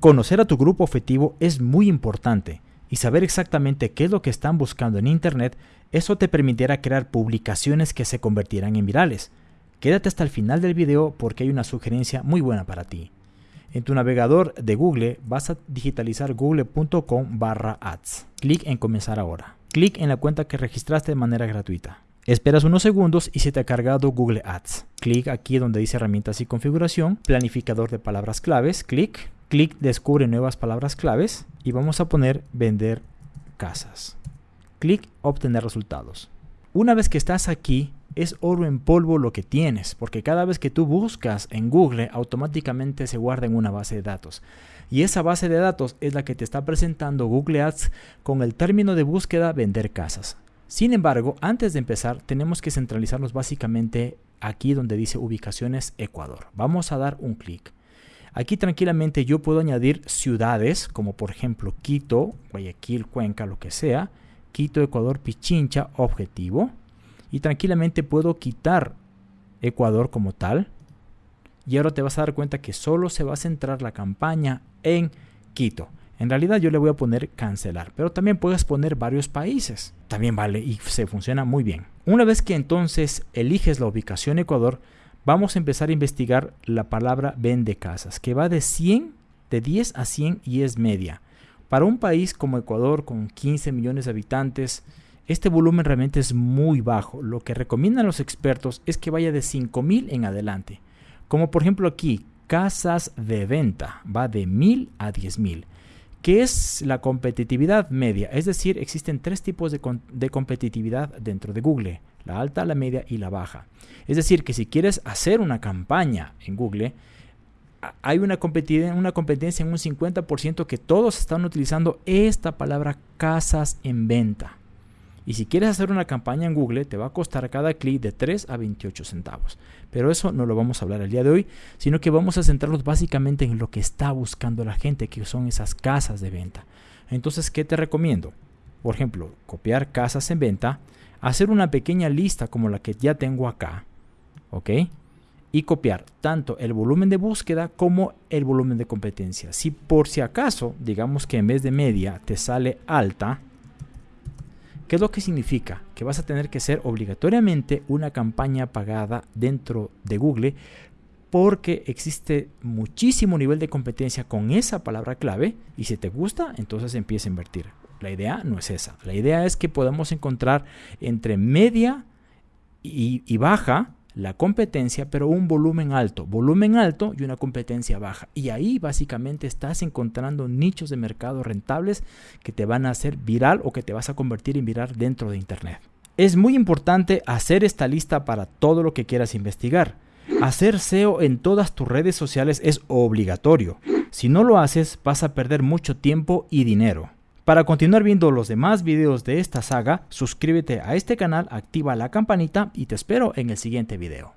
Conocer a tu grupo objetivo es muy importante y saber exactamente qué es lo que están buscando en Internet, eso te permitirá crear publicaciones que se convertirán en virales. Quédate hasta el final del video porque hay una sugerencia muy buena para ti. En tu navegador de Google vas a digitalizar google.com barra ads. Clic en comenzar ahora. Clic en la cuenta que registraste de manera gratuita. Esperas unos segundos y se te ha cargado Google Ads. Clic aquí donde dice herramientas y configuración, planificador de palabras claves, clic, clic descubre nuevas palabras claves y vamos a poner vender casas. Clic obtener resultados. Una vez que estás aquí, es oro en polvo lo que tienes, porque cada vez que tú buscas en Google, automáticamente se guarda en una base de datos. Y esa base de datos es la que te está presentando Google Ads con el término de búsqueda vender casas. Sin embargo, antes de empezar, tenemos que centralizarnos básicamente aquí donde dice ubicaciones Ecuador. Vamos a dar un clic. Aquí tranquilamente yo puedo añadir ciudades como por ejemplo Quito, Guayaquil, Cuenca, lo que sea. Quito, Ecuador, Pichincha, objetivo y tranquilamente puedo quitar Ecuador como tal. Y ahora te vas a dar cuenta que solo se va a centrar la campaña en Quito. En realidad yo le voy a poner cancelar, pero también puedes poner varios países. También vale y se funciona muy bien. Una vez que entonces eliges la ubicación Ecuador, vamos a empezar a investigar la palabra vende casas, que va de 100, de 10 a 100 y es media. Para un país como Ecuador con 15 millones de habitantes, este volumen realmente es muy bajo. Lo que recomiendan los expertos es que vaya de 5000 en adelante. Como por ejemplo aquí, casas de venta, va de 1000 a 10000. ¿Qué es la competitividad media? Es decir, existen tres tipos de, de, competitividad dentro de Google, la alta, la media y la baja. Es decir, que si quieres hacer una campaña en Google, hay una, una competencia en un 50% que todos están utilizando esta palabra casas en venta. Y si quieres hacer una campaña en Google, te va a costar cada clic de 3 a 28 centavos. Pero eso no lo vamos a hablar el día de hoy, sino que vamos a centrarnos básicamente en lo que está buscando la gente, que son esas casas de venta. Entonces, ¿qué te recomiendo? Por ejemplo, copiar casas en venta, hacer una pequeña lista como la que ya tengo acá, ¿ok? Y copiar tanto el volumen de búsqueda como el volumen de competencia. Si por si acaso, digamos que en vez de media te sale alta, ¿Qué es lo que significa? Que vas a tener que hacer obligatoriamente una campaña pagada dentro de Google porque existe muchísimo nivel de competencia con esa palabra clave y si te gusta, entonces empieza a invertir. La idea no es esa. La idea es que podamos encontrar entre media y, y baja la competencia, pero un volumen alto, volumen alto y una competencia baja. Y ahí básicamente estás encontrando nichos de mercado rentables que te van a hacer viral o que te vas a convertir en viral dentro de Internet. Es muy importante hacer esta lista para todo lo que quieras investigar. Hacer SEO en todas tus redes sociales es obligatorio. Si no lo haces, vas a perder mucho tiempo y dinero. Para continuar viendo los demás videos de esta saga, suscríbete a este canal, activa la campanita y te espero en el siguiente video.